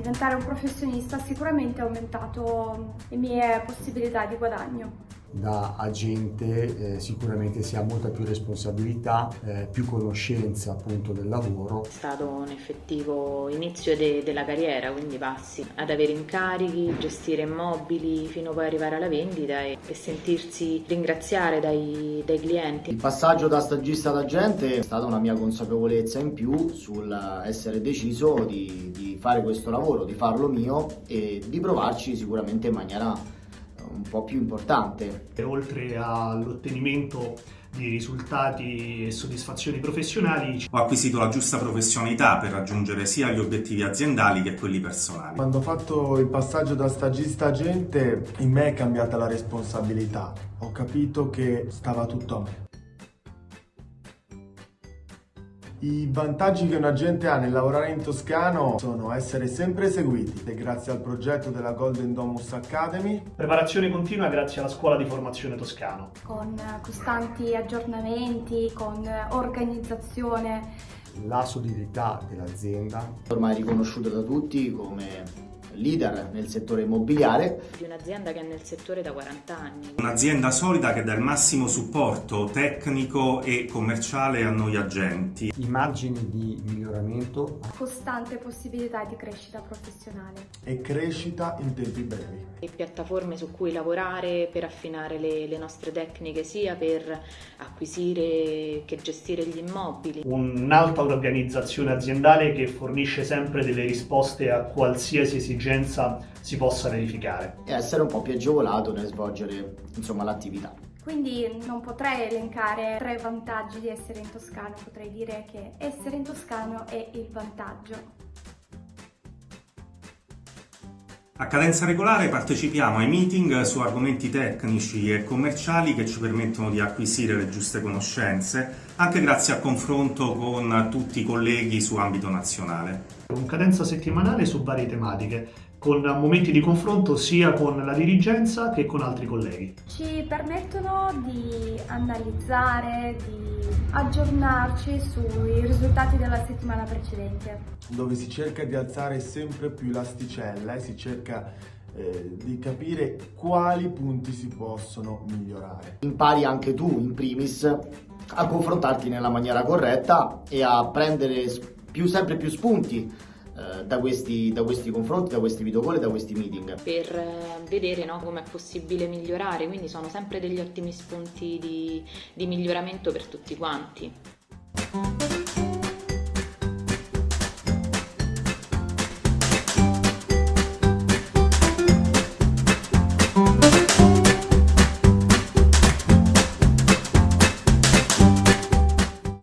diventare un professionista ha sicuramente aumentato le mie possibilità di guadagno da agente eh, sicuramente si ha molta più responsabilità, eh, più conoscenza appunto del lavoro. È stato un effettivo inizio de della carriera, quindi passi ad avere incarichi, gestire immobili fino poi arrivare alla vendita e, e sentirsi ringraziare dai, dai, clienti. Il passaggio da stagista ad agente è stata una mia consapevolezza in più sul essere deciso di, di fare questo lavoro, di farlo mio e di provarci sicuramente in maniera un po' più importante. Oltre all'ottenimento di risultati e soddisfazioni professionali. Ho acquisito la giusta professionalità per raggiungere sia gli obiettivi aziendali che quelli personali. Quando ho fatto il passaggio da stagista agente in me è cambiata la responsabilità. Ho capito che stava tutto a me. I vantaggi che un agente ha nel lavorare in Toscano sono essere sempre seguiti e grazie al progetto della Golden Domus Academy. Preparazione continua grazie alla scuola di formazione toscano. Con costanti aggiornamenti, con organizzazione. La solidità dell'azienda. Ormai riconosciuta da tutti come leader nel settore immobiliare. Di un'azienda che è nel settore da 40 anni. Un'azienda solida che dà il massimo supporto tecnico e commerciale a noi agenti. I margini di miglioramento. Costante possibilità di crescita professionale. E crescita in tempi brevi. E piattaforme su cui lavorare per affinare le, le nostre tecniche sia per acquisire che gestire gli immobili. Un'alta organizzazione aziendale che fornisce sempre delle risposte a qualsiasi esigenza esigenza si possa verificare. E essere un po' più agevolato nel svolgere l'attività. Quindi non potrei elencare tre vantaggi di essere in Toscano, potrei dire che essere in Toscano è il vantaggio. A cadenza regolare partecipiamo ai meeting su argomenti tecnici e commerciali che ci permettono di acquisire le giuste conoscenze, anche grazie al confronto con tutti i colleghi su ambito nazionale. Con cadenza settimanale su varie tematiche, con momenti di confronto sia con la dirigenza che con altri colleghi. Ci permettono di analizzare, di aggiornarci sui risultati della settimana precedente. Dove si cerca di alzare sempre più l'asticella e si cerca eh, di capire quali punti si possono migliorare. Impari anche tu, in primis, a confrontarti nella maniera corretta e a prendere più, sempre più spunti eh, da, questi, da, questi, confronti, da questi video call e da questi meeting. Per eh, vedere no, come è possibile migliorare, quindi sono sempre degli ottimi spunti di, di miglioramento per tutti quanti.